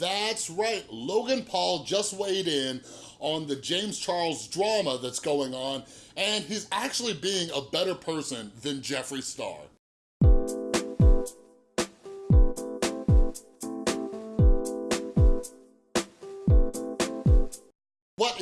That's right, Logan Paul just weighed in on the James Charles drama that's going on, and he's actually being a better person than Jeffree Star.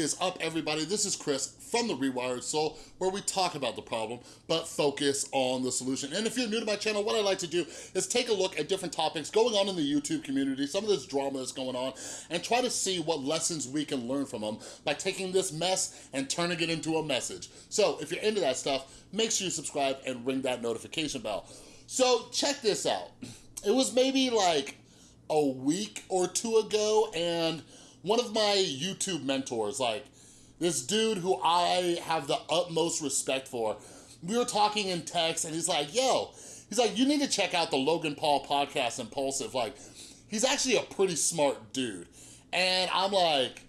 Is up, everybody? This is Chris from The Rewired Soul, where we talk about the problem, but focus on the solution. And if you're new to my channel, what I like to do is take a look at different topics going on in the YouTube community, some of this drama that's going on, and try to see what lessons we can learn from them by taking this mess and turning it into a message. So if you're into that stuff, make sure you subscribe and ring that notification bell. So check this out. It was maybe like a week or two ago, and one of my YouTube mentors, like this dude who I have the utmost respect for, we were talking in text and he's like, yo, he's like, you need to check out the Logan Paul podcast, Impulsive. Like, he's actually a pretty smart dude. And I'm like,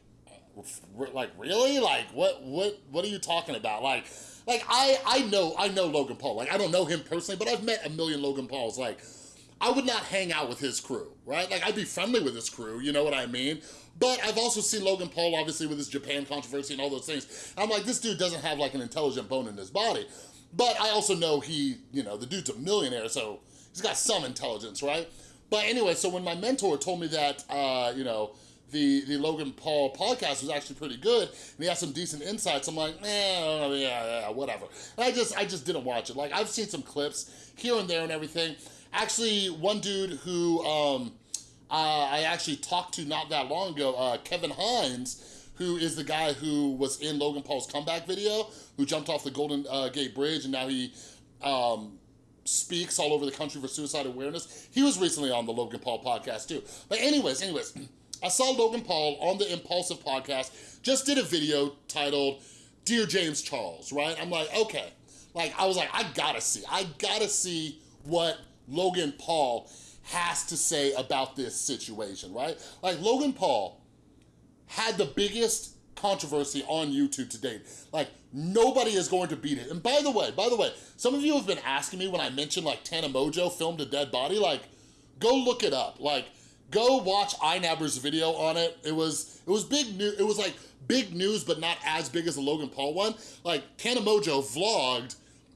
like, really? Like, what, what, what are you talking about? Like, like I, I know, I know Logan Paul. Like, I don't know him personally, but I've met a million Logan Pauls. Like, I would not hang out with his crew, right? Like, I'd be friendly with his crew, you know what I mean? But I've also seen Logan Paul, obviously, with his Japan controversy and all those things. I'm like, this dude doesn't have, like, an intelligent bone in his body. But I also know he, you know, the dude's a millionaire, so he's got some intelligence, right? But anyway, so when my mentor told me that, uh, you know, the, the Logan Paul podcast was actually pretty good, and he had some decent insights. I'm like, eh, yeah, yeah, whatever. And I just, I just didn't watch it. Like, I've seen some clips here and there and everything. Actually, one dude who um, uh, I actually talked to not that long ago, uh, Kevin Hines, who is the guy who was in Logan Paul's comeback video, who jumped off the Golden uh, Gate Bridge, and now he um, speaks all over the country for suicide awareness. He was recently on the Logan Paul podcast too. But anyways, anyways, I saw Logan Paul on the Impulsive podcast, just did a video titled, Dear James Charles, right? I'm like, okay. Like, I was like, I gotta see, I gotta see what Logan Paul has to say about this situation, right? Like Logan Paul had the biggest controversy on YouTube to date. Like nobody is going to beat it. And by the way, by the way, some of you have been asking me when I mentioned like Tana Mongeau filmed a dead body, like go look it up. Like go watch iNabber's video on it. It was, it was big news. It was like big news, but not as big as the Logan Paul one. Like Tana Mongeau vlogged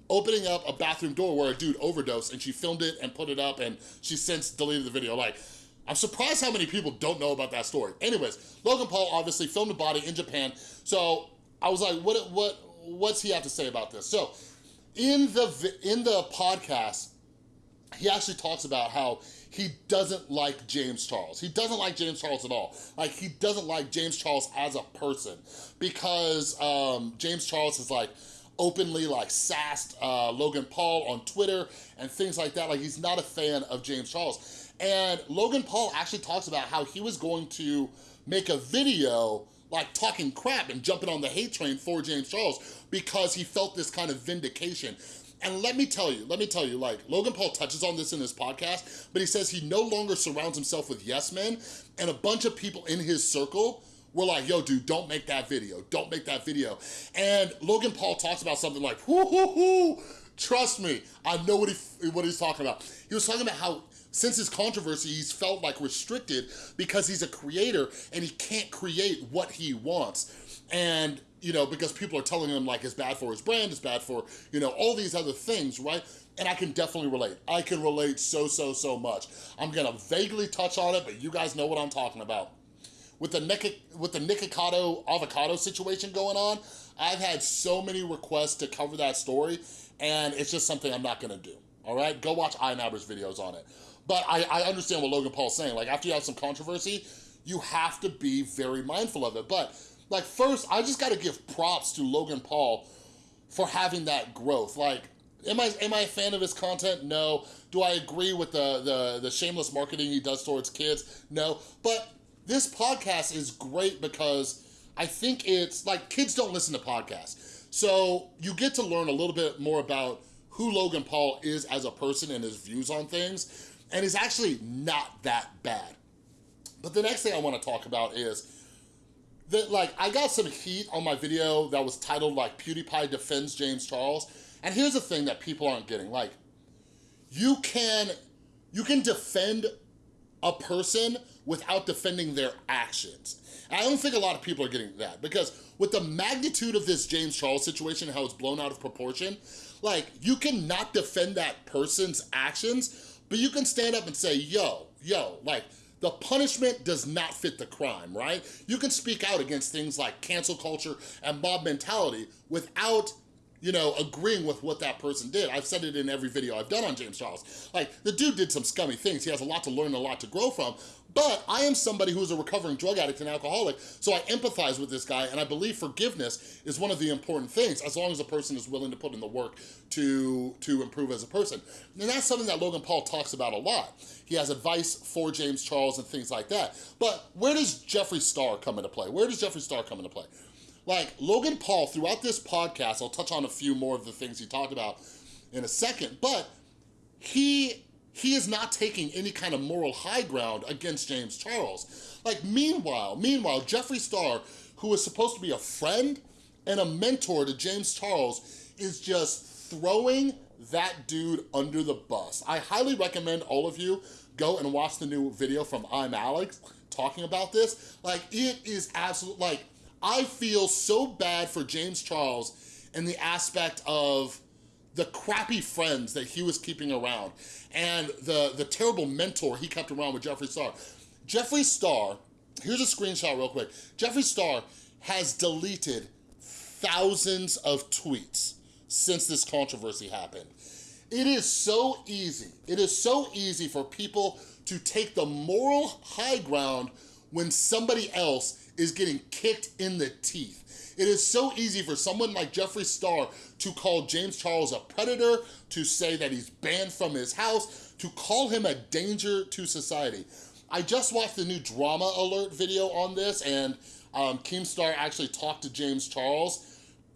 opening up a bathroom door where a dude overdosed and she filmed it and put it up and she since deleted the video. Like, I'm surprised how many people don't know about that story. Anyways, Logan Paul obviously filmed a body in Japan. So I was like, what, what, what's he have to say about this? So in the, in the podcast, he actually talks about how he doesn't like James Charles. He doesn't like James Charles at all. Like, he doesn't like James Charles as a person because um, James Charles is like, openly like sassed uh, Logan Paul on Twitter and things like that. Like he's not a fan of James Charles. And Logan Paul actually talks about how he was going to make a video like talking crap and jumping on the hate train for James Charles because he felt this kind of vindication. And let me tell you, let me tell you, like, Logan Paul touches on this in his podcast, but he says he no longer surrounds himself with yes men, and a bunch of people in his circle we're like, yo, dude, don't make that video. Don't make that video. And Logan Paul talks about something like, whoo, hoo, hoo. Trust me, I know what, he, what he's talking about. He was talking about how since his controversy, he's felt like restricted because he's a creator and he can't create what he wants. And, you know, because people are telling him like it's bad for his brand, it's bad for, you know, all these other things, right? And I can definitely relate. I can relate so, so, so much. I'm gonna vaguely touch on it, but you guys know what I'm talking about with the Nick, with the Nikocado avocado situation going on, I've had so many requests to cover that story, and it's just something I'm not gonna do, all right? Go watch iNabber's videos on it. But I, I understand what Logan Paul's saying. Like, after you have some controversy, you have to be very mindful of it. But, like, first, I just gotta give props to Logan Paul for having that growth. Like, Am I, am I a fan of his content? No. Do I agree with the, the, the shameless marketing he does towards kids? No. But this podcast is great because I think it's like kids don't listen to podcasts. So you get to learn a little bit more about who Logan Paul is as a person and his views on things. And he's actually not that bad. But the next thing I wanna talk about is that like I got some heat on my video that was titled like PewDiePie defends James Charles. And here's the thing that people aren't getting, like you can, you can defend a person without defending their actions. And I don't think a lot of people are getting that because with the magnitude of this James Charles situation, how it's blown out of proportion, like you cannot defend that person's actions, but you can stand up and say, yo, yo, like the punishment does not fit the crime, right? You can speak out against things like cancel culture and mob mentality without you know, agreeing with what that person did. I've said it in every video I've done on James Charles. Like, the dude did some scummy things. He has a lot to learn, a lot to grow from, but I am somebody who is a recovering drug addict and alcoholic, so I empathize with this guy, and I believe forgiveness is one of the important things, as long as a person is willing to put in the work to, to improve as a person. And that's something that Logan Paul talks about a lot. He has advice for James Charles and things like that. But where does Jeffree Star come into play? Where does Jeffree Star come into play? Like, Logan Paul, throughout this podcast, I'll touch on a few more of the things he talked about in a second, but he he is not taking any kind of moral high ground against James Charles. Like, meanwhile, meanwhile, Jeffree Star, who is supposed to be a friend and a mentor to James Charles, is just throwing that dude under the bus. I highly recommend all of you go and watch the new video from I'm Alex talking about this. Like, it is absolute, like, I feel so bad for James Charles in the aspect of the crappy friends that he was keeping around and the, the terrible mentor he kept around with Jeffree Star. Jeffree Star, here's a screenshot real quick. Jeffree Star has deleted thousands of tweets since this controversy happened. It is so easy, it is so easy for people to take the moral high ground when somebody else is getting kicked in the teeth. It is so easy for someone like Jeffree Star to call James Charles a predator, to say that he's banned from his house, to call him a danger to society. I just watched the new Drama Alert video on this and um, Keemstar actually talked to James Charles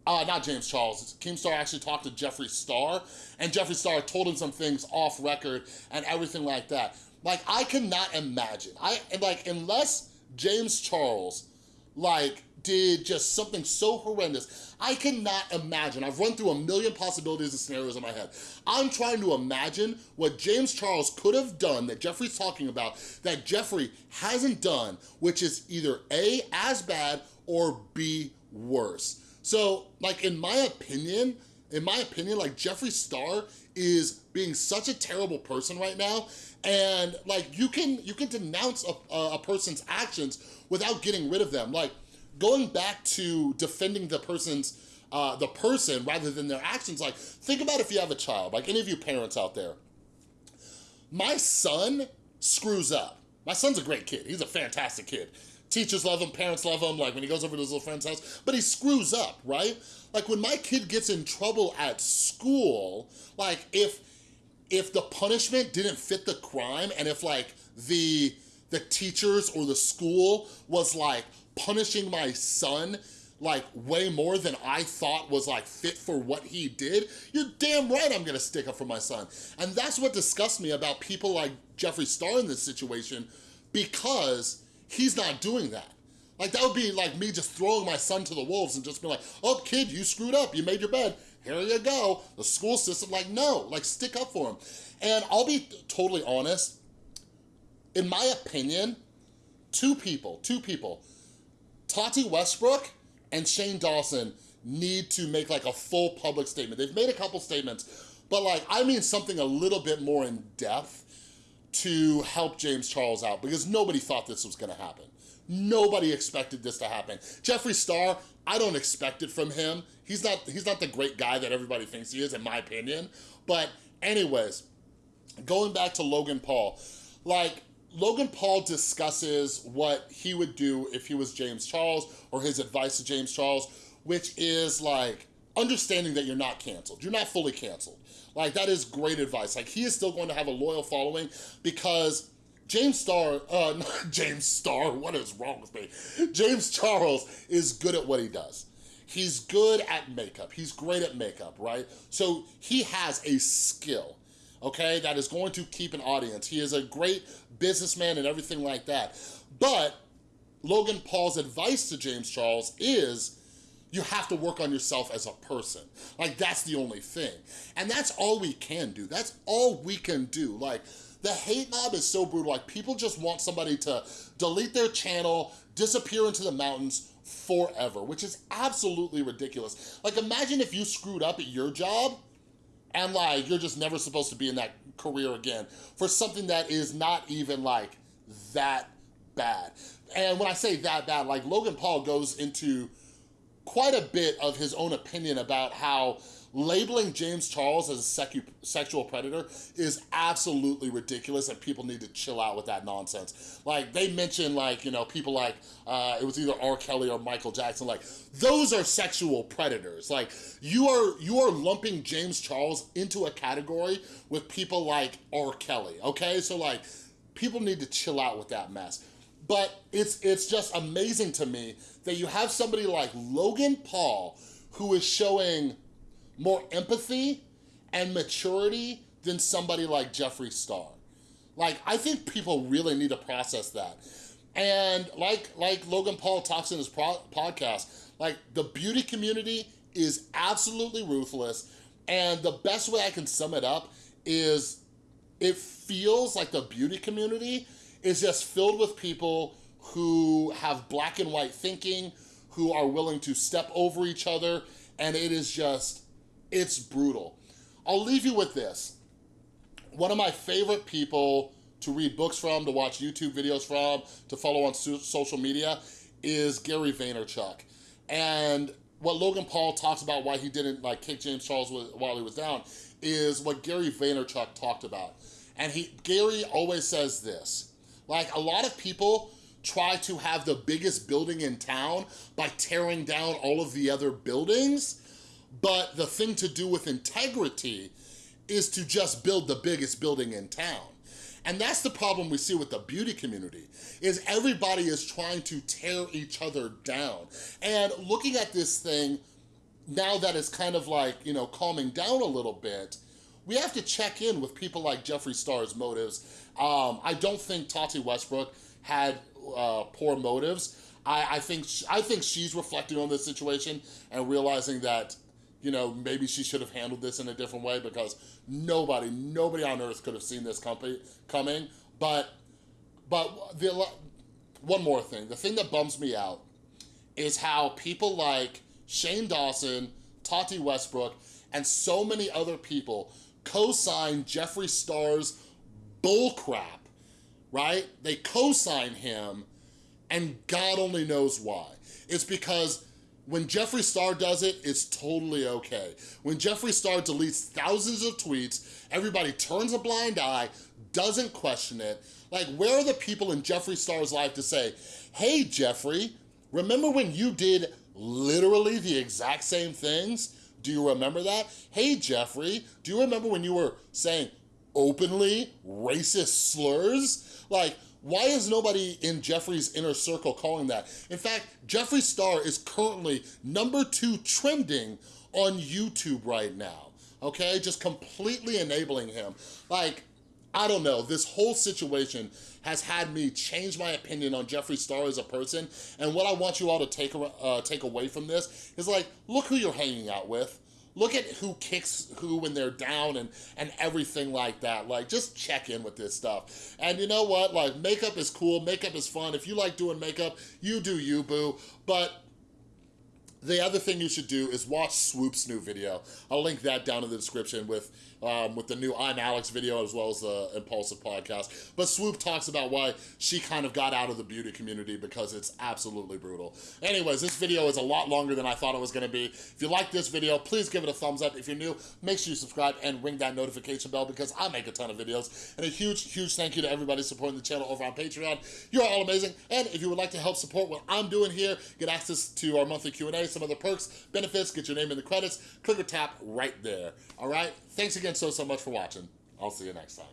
uh, not James Charles, Keemstar actually talked to Jeffree Star, and Jeffree Star told him some things off record and everything like that. Like, I cannot imagine, I like, unless James Charles, like, did just something so horrendous. I cannot imagine. I've run through a million possibilities and scenarios in my head. I'm trying to imagine what James Charles could have done that Jeffree's talking about that Jeffree hasn't done, which is either A, as bad, or B, worse. So, like, in my opinion, in my opinion, like, Jeffree Star is being such a terrible person right now and like you can you can denounce a, a person's actions without getting rid of them like going back to defending the person's, uh, the person rather than their actions, like think about if you have a child, like any of you parents out there. My son screws up. My son's a great kid. He's a fantastic kid. Teachers love him, parents love him, like when he goes over to his little friend's house, but he screws up, right? Like when my kid gets in trouble at school, like if if the punishment didn't fit the crime and if like the the teachers or the school was like, punishing my son like way more than I thought was like fit for what he did, you're damn right I'm gonna stick up for my son. And that's what disgusts me about people like Jeffree Star in this situation because he's not doing that. Like that would be like me just throwing my son to the wolves and just be like, oh kid, you screwed up, you made your bed, here you go. The school system, like no, like stick up for him. And I'll be totally honest, in my opinion, two people, two people Tati Westbrook and Shane Dawson need to make like a full public statement. They've made a couple statements, but like, I mean something a little bit more in depth to help James Charles out because nobody thought this was gonna happen. Nobody expected this to happen. Jeffree Star, I don't expect it from him. He's not, he's not the great guy that everybody thinks he is, in my opinion. But anyways, going back to Logan Paul, like, Logan Paul discusses what he would do if he was James Charles or his advice to James Charles, which is like understanding that you're not canceled. You're not fully canceled. Like that is great advice. Like he is still going to have a loyal following because James Star, uh, James Star, what is wrong with me? James Charles is good at what he does. He's good at makeup. He's great at makeup, right? So he has a skill okay, that is going to keep an audience. He is a great businessman and everything like that. But Logan Paul's advice to James Charles is you have to work on yourself as a person. Like, that's the only thing. And that's all we can do. That's all we can do. Like, The hate mob is so brutal. Like people just want somebody to delete their channel, disappear into the mountains forever, which is absolutely ridiculous. Like imagine if you screwed up at your job and like you're just never supposed to be in that career again for something that is not even like that bad. And when I say that bad, like Logan Paul goes into quite a bit of his own opinion about how labeling James Charles as a sexual predator is absolutely ridiculous and people need to chill out with that nonsense. Like they mentioned like, you know, people like, uh, it was either R. Kelly or Michael Jackson, like those are sexual predators. Like you are, you are lumping James Charles into a category with people like R. Kelly, okay? So like people need to chill out with that mess. But it's, it's just amazing to me that you have somebody like Logan Paul who is showing more empathy and maturity than somebody like Jeffree Star. Like, I think people really need to process that. And like, like Logan Paul talks in his podcast, like the beauty community is absolutely ruthless. And the best way I can sum it up is it feels like the beauty community is just filled with people who have black and white thinking, who are willing to step over each other, and it is just it's brutal. I'll leave you with this. One of my favorite people to read books from, to watch YouTube videos from, to follow on social media is Gary Vaynerchuk. And what Logan Paul talks about why he didn't like kick James Charles while he was down is what Gary Vaynerchuk talked about. And he Gary always says this, like a lot of people try to have the biggest building in town by tearing down all of the other buildings but the thing to do with integrity is to just build the biggest building in town. And that's the problem we see with the beauty community, is everybody is trying to tear each other down. And looking at this thing, now that it's kind of like, you know, calming down a little bit, we have to check in with people like Jeffree Star's motives. Um, I don't think Tati Westbrook had uh, poor motives. I, I, think, I think she's reflecting on this situation and realizing that you know, maybe she should have handled this in a different way because nobody, nobody on earth could have seen this company coming. But, but the, one more thing, the thing that bums me out is how people like Shane Dawson, Tati Westbrook, and so many other people co-sign Jeffree Star's bullcrap, right? They co-sign him and God only knows why. It's because when Jeffree Star does it, it's totally okay. When Jeffree Star deletes thousands of tweets, everybody turns a blind eye, doesn't question it. Like, where are the people in Jeffree Star's life to say, hey, Jeffree, remember when you did literally the exact same things? Do you remember that? Hey, Jeffree, do you remember when you were saying openly racist slurs? Like, why is nobody in Jeffree's inner circle calling that? In fact, Jeffree Star is currently number two trending on YouTube right now, okay? Just completely enabling him. Like, I don't know, this whole situation has had me change my opinion on Jeffree Star as a person, and what I want you all to take, uh, take away from this is like, look who you're hanging out with. Look at who kicks who when they're down and, and everything like that. Like, just check in with this stuff. And you know what? Like, makeup is cool. Makeup is fun. If you like doing makeup, you do you, boo. But the other thing you should do is watch Swoop's new video. I'll link that down in the description with um, with the new I'm Alex video as well as the Impulsive podcast. But Swoop talks about why she kind of got out of the beauty community because it's absolutely brutal. Anyways, this video is a lot longer than I thought it was gonna be. If you like this video, please give it a thumbs up. If you're new, make sure you subscribe and ring that notification bell because I make a ton of videos. And a huge, huge thank you to everybody supporting the channel over on Patreon. You're all amazing. And if you would like to help support what I'm doing here, get access to our monthly Q&A, some other perks, benefits, get your name in the credits, click or tap right there. All right? Thanks again so, so much for watching. I'll see you next time.